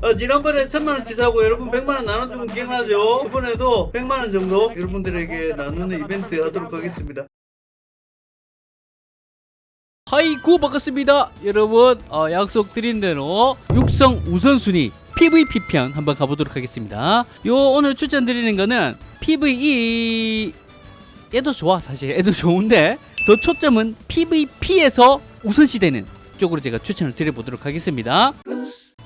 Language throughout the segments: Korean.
어, 지난번에 천만원 치 사고 여러분 백만원 나눠주면 기억나죠? 이번에도 백만원 정도 여러분들에게 나누는 이벤트 하도록 하겠습니다. 하이구 반갑습니다 여러분 어, 약속드린 대로 육성 우선순위 PVP 편 한번 가보도록 하겠습니다 요 오늘 추천드리는 거는 PVE 얘도 좋아 사실 얘도 좋은데 더 초점은 PVP에서 우선시되는 쪽으로 제가 추천을 드려보도록 하겠습니다.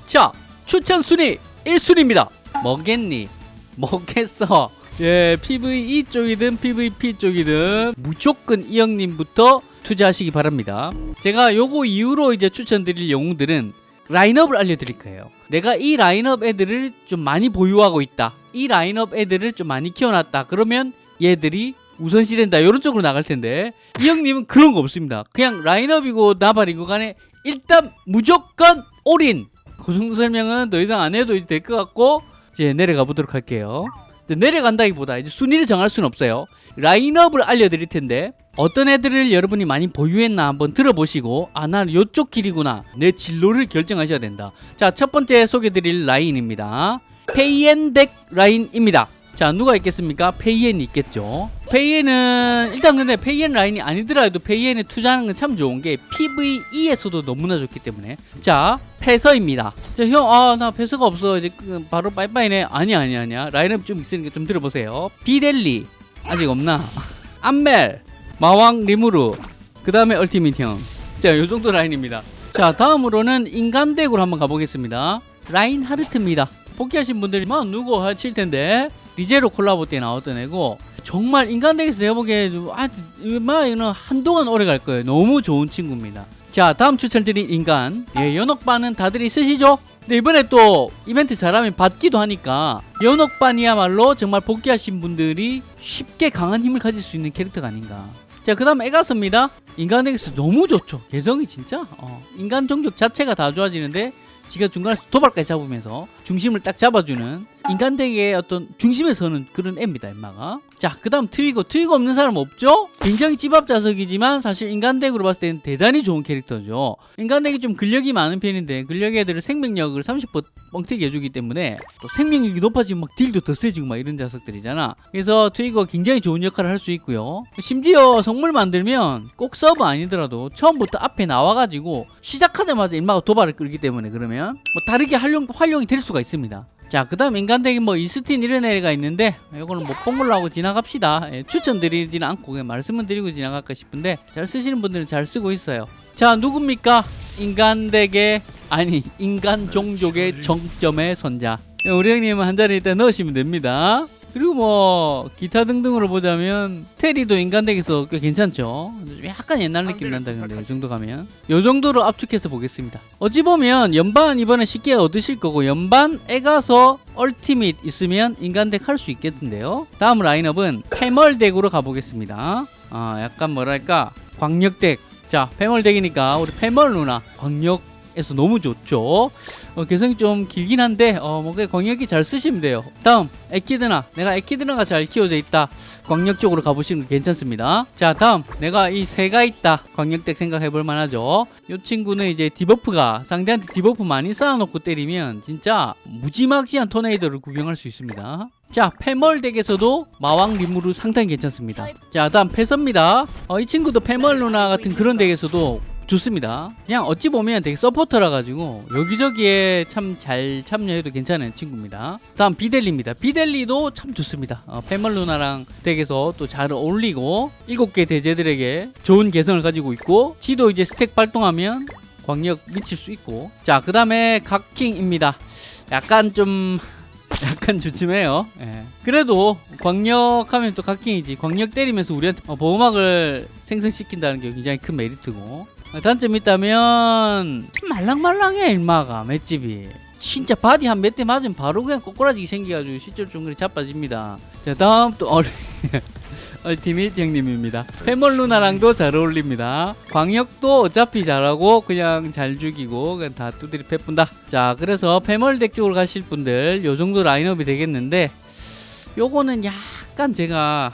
자 추천 순위 1순위입니다. 뭐겠니? 뭐겠어? 예 PVE 쪽이든 PVP 쪽이든 무조건 이 형님부터 투자하시기 바랍니다. 제가 요거 이후로 이제 추천드릴 영웅들은 라인업을 알려드릴 거예요. 내가 이 라인업 애들을 좀 많이 보유하고 있다. 이 라인업 애들을 좀 많이 키워놨다. 그러면 얘들이 우선시 된다 이런 쪽으로 나갈 텐데 이 형님은 그런 거 없습니다 그냥 라인업이고 나발이고 간에 일단 무조건 올인 그 정도 설명은 더 이상 안 해도 될 것 같고 이제 내려가 보도록 할게요 내려간다기보다 이제 순위를 정할 수는 없어요 라인업을 알려드릴 텐데 어떤 애들을 여러분이 많이 보유했나 한번 들어보시고 아 나는 요쪽 길이구나 내 진로를 결정하셔야 된다 자 첫 번째 소개드릴 라인입니다 페이엔덱 라인입니다 자 누가 있겠습니까? 페이엔이 있겠죠. 페이엔은 일단 근데 페이엔 라인이 아니더라도 페이엔에 투자하는 건 참 좋은 게 PVE에서도 너무나 좋기 때문에. 자 패서입니다. 자형아나 패서가 없어. 이제 그 바로 빠이빠이네. 아니 아니 아니야. 라인업 좀 있으니까 좀 들어보세요. 비델리. 아직 없나? 암멜. 마왕 리무르. 그 다음에 얼티밋 형 자 요정도 라인입니다. 자 다음으로는 인간덱으로 한번 가보겠습니다. 라인 하르트입니다. 복귀하신 분들이 막 누구 하실 텐데 리제로 콜라보 때 나왔던 애고 정말 인간덱에서 내가 보기에 아, 막 이거는 한동안 오래 갈 거예요. 너무 좋은 친구입니다. 자 다음 추천드린 인간. 예 연옥반은 다들 있으시죠? 근데 이번에 또 이벤트 잘하면 받기도 하니까 연옥반이야말로 정말 복귀하신 분들이 쉽게 강한 힘을 가질 수 있는 캐릭터가 아닌가. 자 그 다음 에가스입니다. 인간덱에서 너무 좋죠. 개성이 진짜? 어, 인간 종족 자체가 다 좋아지는데 지가 중간에서 도발까지 잡으면서 중심을 딱 잡아주는 인간덱의 어떤 중심에 서는 그런 애입니다 엠마가. 자 그 다음 트위거. 트위거 없는 사람 없죠? 굉장히 쥐밥 자식이지만 사실 인간덱으로 봤을 때는 대단히 좋은 캐릭터죠. 인간덱이 좀 근력이 많은 편인데 근력 애들을 생명력을 30% 뻥튀기 해주기 때문에 또 생명력이 높아지면 막 딜도 더 세지고 막 이런 자식들이잖아. 그래서 트위거 굉장히 좋은 역할을 할 수 있고요. 심지어 성물 만들면 꼭 서브 아니더라도 처음부터 앞에 나와가지고 시작하자마자 인마가 도발을 끌기 때문에 그러면 뭐 다르게 활용, 활용이 될 수가 있습니다 자, 그 다음 인간덱이 뭐 이스틴 이런 애가 있는데 이거는 뭐 뽕물로 하고 지나갑시다. 예, 추천드리지는 않고 그냥 말씀을 드리고 지나갈까 싶은데 잘 쓰시는 분들은 잘 쓰고 있어요. 자, 누굽니까? 인간덱의 아니 인간 종족의 정점의 선자. 예, 우리 형님은 한 자리 일단 넣으시면 됩니다. 그리고 뭐 기타 등등으로 보자면 테리도 인간덱에서 꽤 괜찮죠? 좀 약간 옛날 느낌 난다 근데 이 정도 가면. 이 정도로 압축해서 보겠습니다. 어찌 보면 연반 이번에 쉽게 얻으실 거고 연반 에 가서 얼티밋 있으면 인간덱 할 수 있겠는데요? 다음 라인업은 패멀덱으로 가보겠습니다. 아 약간 뭐랄까 광역덱 자 패멀덱이니까 우리 패멀 누나 광역 에서 너무 좋죠. 어, 개성이 좀 길긴 한데 어, 뭐 광역이 잘 쓰시면 돼요. 다음 에키드나. 내가 에키드나가 잘 키워져 있다. 광역 쪽으로 가보시는 거 괜찮습니다. 자 다음 내가 이 새가 있다. 광역덱 생각해 볼 만하죠. 이 친구는 이제 debuff가 상대한테 debuff 많이 쌓아놓고 때리면 진짜 무지막지한 토네이도를 구경할 수 있습니다. 자 패멀 덱에서도 마왕 리무르 상당히 괜찮습니다. 자 다음 패서입니다. 어, 이 친구도 패멀 누나 같은 그런 덱에서도 좋습니다. 그냥 어찌 보면 되게 서포터라 가지고 여기저기에 참 잘 참여해도 괜찮은 친구입니다. 다음 비델리입니다. 비델리도 참 좋습니다. 어, 페멀루나랑 덱에서 또 잘 어울리고 7개 대죄들에게 좋은 개성을 가지고 있고 지도 이제 스택 발동하면 광역 미칠 수 있고. 자그 다음에 각킹입니다. 약간 좀 약간 주춤해요. 예. 그래도 광역하면 또 각킹이지. 광역 때리면서 우리한테 어, 보호막을 생성시킨다는 게 굉장히 큰 메리트고 단점이 있다면 참 말랑말랑해 일마가. 맷집이. 진짜 바디 한 몇 대 맞으면 바로 그냥 꼬꾸라지게 생겨가지고 실제로 좀 그리 자빠집니다. 자 다음 또 얼... 얼티밋 형님입니다. 패멀 누나랑도 잘 어울립니다. 광역도 어차피 잘하고 그냥 잘 죽이고 그냥 다 두드리 패뿐다. 자 그래서 패멀 덱 쪽으로 가실 분들 요 정도 라인업이 되겠는데 요거는 약간 제가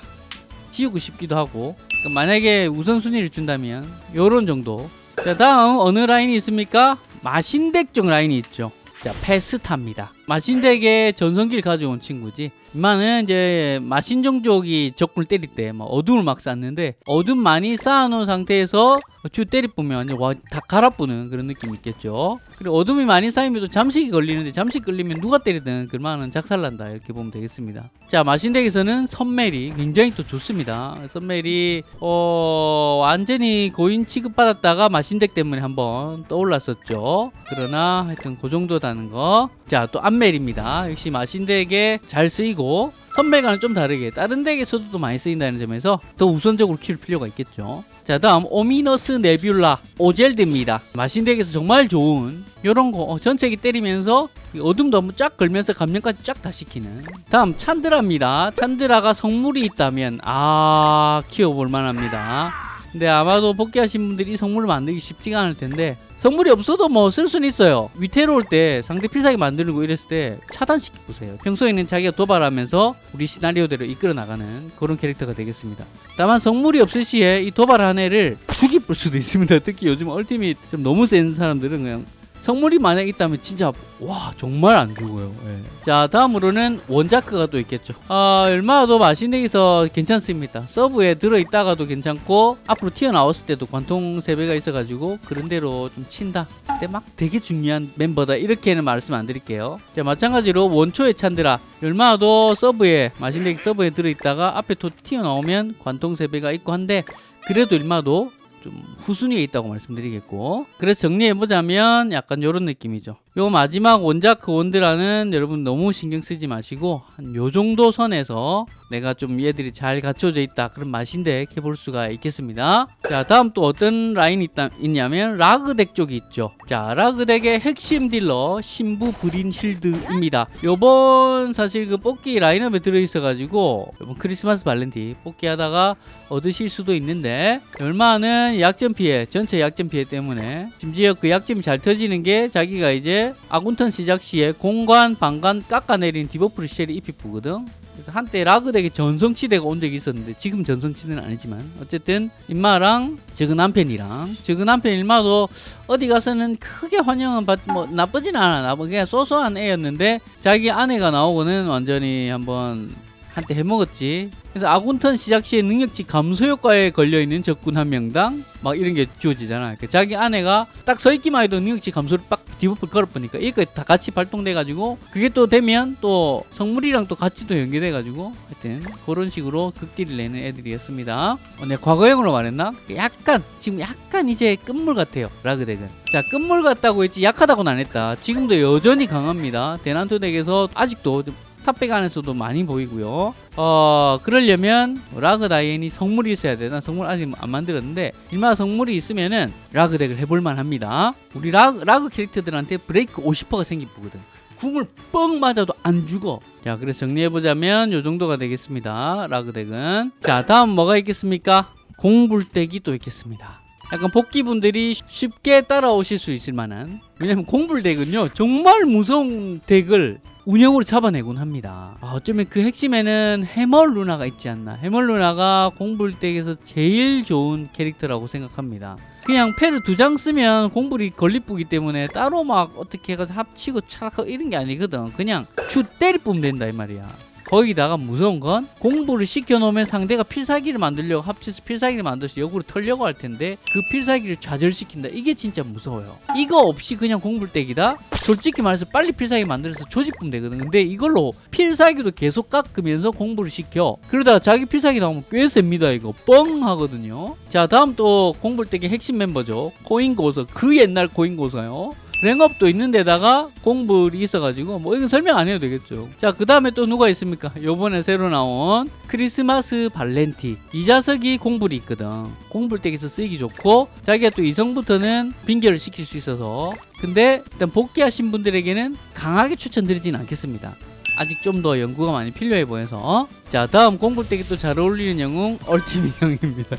지우고 싶기도 하고 그러니까 만약에 우선순위를 준다면 요런 정도 자 다음 어느 라인이 있습니까? 마신덱 쪽 라인이 있죠. 자, 페스타입니다. 마신덱의 전성기를 가져온 친구지. 이마는 이제 마신종 쪽이 적군을 때릴 때 막 어둠을 막 쐈는데 어둠 많이 쌓아놓은 상태에서 주 때리 보면 와, 다 갈아뿌는 그런 느낌이 있겠죠. 그리고 어둠이 많이 쌓이면 또 잠식이 걸리는데 잠식 걸리면 누가 때리든 그만은 작살난다 이렇게 보면 되겠습니다. 자 마신덱에서는 선멜이 굉장히 또 좋습니다. 선멜이 어, 완전히 고인 취급받았다가 마신덱 때문에 한번 떠올랐었죠. 그러나 하여튼 그 정도다는 거. 자또 안멜입니다. 역시 마신덱에 잘 쓰이고 선멜과는 좀 다르게 다른 덱에서도 또 많이 쓰인다는 점에서 더 우선적으로 키울 필요가 있겠죠. 자 다음 오미너스 네뷸라 오젤드입니다. 마신덱에서 정말 좋은 요런 거 어, 전체기 때리면서 이 어둠도 한번 쫙 걸면서 감염까지 쫙 다 시키는 다음 찬드라입니다. 찬드라가 성물이 있다면 아 키워볼 만합니다. 근데 아마도 복귀하신 분들이 이 성물을 만들기 쉽지가 않을 텐데 성물이 없어도 뭐 쓸 수는 있어요. 위태로울 때 상대 필살기 거 이랬을 때 차단시켜 보세요. 평소에는 자기가 도발하면서 우리 시나리오대로 이끌어 나가는 그런 캐릭터가 되겠습니다. 다만 성물이 없을 시에 이 도발 한 애를 죽이 볼 수도 있습니다. 특히 요즘 얼티밋 좀 너무 센 사람들은 그냥 성물이 만약 있다면 진짜 와 정말 안 죽어요. 예. 자 다음으로는 원자크가 또 있겠죠. 아 얼마도 마신덱에서 괜찮습니다. 서브에 들어 있다가도 괜찮고 앞으로 튀어나왔을 때도 관통 세배가 있어가지고 그런 대로 좀 친다. 근데 막 되게 중요한 멤버다 이렇게는 말씀 안 드릴게요. 자 마찬가지로 원초의 찬드라 얼마도 서브에 마신덱 서브에 들어 있다가 앞에 또 튀어나오면 관통 세배가 있고 한데 그래도 일마도 좀 후순위에 있다고 말씀드리겠고 그래서 정리해보자면 약간 이런 느낌이죠 요 마지막 원자크 원드라는 여러분 너무 신경 쓰지 마시고 한 요 정도 선에서 내가 좀 얘들이 잘 갖춰져 있다 그런 맛인데 해볼 수가 있겠습니다. 자 다음 또 어떤 라인이 있다, 있냐면 라그덱 쪽이 있죠. 자 라그덱의 핵심 딜러 신부 브린 힐드입니다. 요번 사실 그 뽑기 라인업에 들어있어 가지고 크리스마스 발렌티 뽑기 하다가 얻으실 수도 있는데 일마는 약점 피해 전체 약점 피해 때문에 심지어 그 약점이 잘 터지는 게 자기가 이제 아군턴 시작 시에 공깎 방깎 깎아내린 debuff를 쎄리 입히쁘거든. 그래서 한때 라그덱에 전성시대가 온 적이 있었는데 지금 전성시대는 아니지만 어쨌든 임마랑 저그 남편이랑 저그 남편 일마도 어디 가서는 크게 환영은 받, 뭐 나쁘진 않아. 나쁘 그냥 소소한 애였는데 자기 아내가 나오고는 완전히 한번 한때 해먹었지. 그래서 아군턴 시작 시에 능력치 감소 효과에 걸려 있는 적군 한 명당 막 이런 게 주어지잖아. 그러니까 자기 아내가 딱 서 있기만 해도 능력치 감소를 빡 debuff 걸어보니까 이거 다 같이 발동돼 가지고 그게 또 되면 또 성물이랑 또 같이 또 연계돼 가지고 하여튼 그런 식으로 극딜을 내는 애들이었습니다. 어, 내가 과거형으로 말했나? 약간 지금 약간 이제 끝물 같아요. 라그덱은. 자 끝물 같다고 했지 약하다고는 안 했다. 지금도 여전히 강합니다. 대난투 덱에서 아직도 좀 탑백 안에서도 많이 보이고요. 어 그러려면 라그 다이앤이 성물이 있어야 돼. 난 성물 아직 안 만들었는데 일마 성물이 있으면은 라그 덱을 해볼만 합니다. 우리 라그, 라그 캐릭터들한테 브레이크 50%가 생기거든. 궁을 뻥 맞아도 안 죽어. 자 그래서 정리해보자면 요 정도가 되겠습니다. 라그 덱은. 자 다음 뭐가 있겠습니까? 공불덱이 또 있겠습니다. 약간 복귀분들이 쉽게 따라오실 수 있을 만한 왜냐면 공불덱은요 정말 무서운 덱을 운영으로 잡아내곤 합니다. 아, 어쩌면 그 핵심에는 해멀 루나가 있지 않나. 해멀 루나가 공불덱에서 제일 좋은 캐릭터라고 생각합니다. 그냥 패를 두 장 쓰면 공불이 걸리쁘기 때문에 따로 막 어떻게 해가지고 합치고 차락하고 이런 게 아니거든. 그냥 추 때리 뿌면 된다 이 말이야 거기다가 무서운 건 공부를 시켜놓으면 상대가 필살기를 만들려고 합쳐서 필살기를 만들어서 역으로 털려고 할 텐데 그 필살기를 좌절시킨다. 이게 진짜 무서워요. 이거 없이 그냥 공불덱이다? 솔직히 말해서 빨리 필살기 만들어서 조직분 되거든. 근데 이걸로 필살기도 계속 깎으면서 공부를 시켜. 그러다가 자기 필살기 나오면 꽤 셉니다. 이거 뻥 하거든요. 자 다음 또 공불덱의 핵심 멤버죠. 코인고서 그 옛날 코인고서요 랭업도 있는데다가 공불이 있어가지고 뭐 이건 설명 안 해도 되겠죠. 자 그 다음에 또 누가 있습니까? 요번에 새로 나온 크리스마스 발렌티. 이 자석이 공불이 있거든. 공불덱에서 쓰기 좋고 자기가 또 이성부터는 빙결을 시킬 수 있어서. 근데 일단 복귀하신 분들에게는 강하게 추천드리진 않겠습니다 아직 좀 더 연구가 많이 필요해 보여서 자 다음 공불덱이 또잘 어울리는 영웅 얼티미 형입니다.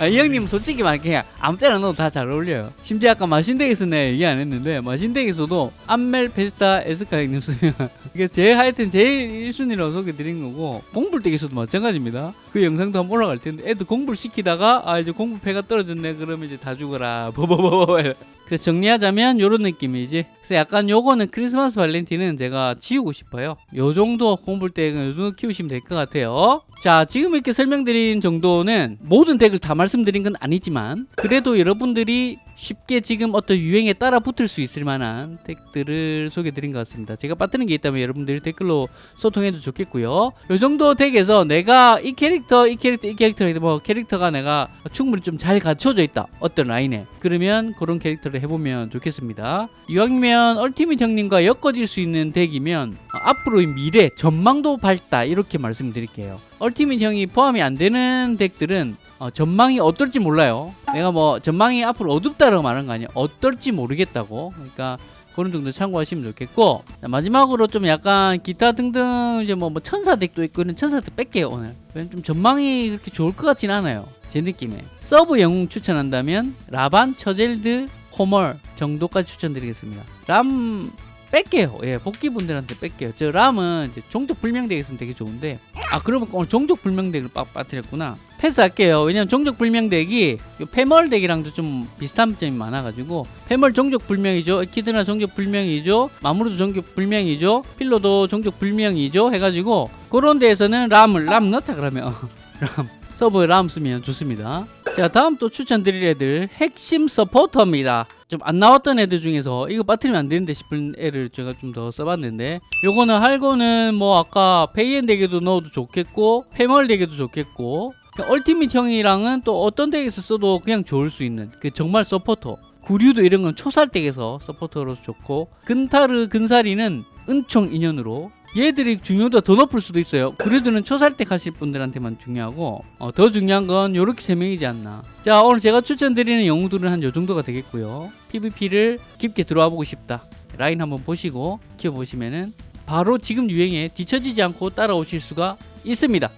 아, 이 형님 솔직히 말할게 아무 때나 넣어도 다 잘 어울려요. 심지어 아까 마신덱에서 내 얘기 안 했는데 마신덱에서도 암멜 페스타 에스카 형님 쓰면 이게 제일 하여튼 제일 1순위로 소개드린 거고 공불덱에서도 마찬가지입니다. 그 영상도 한번 올라갈 텐데 애들 공불 시키다가 아 이제 공불패가 떨어졌네. 그러면 이제 다 죽어라. 버버버버 그래서 정리하자면 요런 느낌이지. 그래서 약간 요거는 크리스마스 발렌티는 제가 지우고 싶어요. 요 정도 공불덱 요 정도 키우시면 될 것 같아요. 자 지금 이렇게 설명드린 정도는 모든 덱을 다 말씀드린 건 아니지만 그래도 여러분들이 쉽게 지금 어떤 유행에 따라 붙을 수 있을 만한 덱들을 소개드린 것 같습니다. 제가 빠뜨린 게 있다면 여러분들이 댓글로 소통해도 좋겠고요. 요 정도 덱에서 내가 이 캐릭터 이 캐릭터 이 캐릭터 뭐 캐릭터가 내가 충분히 좀 잘 갖춰져 있다. 어떤 라인에. 그러면 그런 캐릭터를 해보면 좋겠습니다. 이왕이면 얼티밋 형님과 엮어질 수 있는 덱이면 어, 앞으로의 미래 전망도 밝다. 이렇게 말씀드릴게요 얼티밋 형이 포함이 안 되는 덱들은 어, 전망이 어떨지 몰라요. 내가 뭐 전망이 앞으로 어둡다라고 말하는 거 아니야 어떨지 모르겠다고. 그러니까 그런 정도 참고하시면 좋겠고 자, 마지막으로 좀 약간 기타 등등 이제 뭐, 뭐 천사 덱도 있고 이런 천사 덱 뺄게요 오늘. 좀 전망이 그렇게 좋을 것 같진 않아요 제 느낌에. 서브 영웅 추천한다면 라반, 처젤드, 호멀 정도까지 추천드리겠습니다. 람 뺄게요. 예 복귀분들한테 뺄게요. 저 람은 이제 종족 불명덱에 있으면 되게 좋은데 아 그러면 오늘 종족 불명덱을 빡 빠뜨렸구나. 패스할게요. 왜냐면 종족 불명덱이 요 패멀 덱이랑도 좀 비슷한 점이 많아가지고 패멀 종족 불명이죠. 키드나 종족 불명이죠. 마무르도 종족 불명이죠. 필로도 종족 불명이죠. 해가지고 그런 데에서는 람을 람 넣다 그러면. 람 서브에 람 쓰면 좋습니다. 자 다음 또 추천드릴 애들 핵심 서포터입니다 좀 안 나왔던 애들 중에서 이거 빠뜨리면 안 되는데 싶은 애를 제가 좀 더 써봤는데 요거는 할거는 뭐 아까 페이엔 덱에도 넣어도 좋겠고 패멀 덱에도 좋겠고 얼티밋 형이랑은 또 어떤 덱에서 써도 그냥 좋을 수 있는 그 정말 서포터. 구류도 이런 건 초살 덱에서 서포터로서 좋고 근타르 근사리는 은총 인연으로 얘들이 중요도가 더 높을 수도 있어요. 구류들은 초살덱 하실 분들한테만 중요하고 어, 더 중요한 건 요렇게 세 명이지 않나. 자 오늘 제가 추천드리는 영웅들은 한 요 정도가 되겠고요. PVP를 깊게 들어와 보고 싶다. 라인 한번 보시고 키워보시면은 바로 지금 유행에 뒤처지지 않고 따라오실 수가 있습니다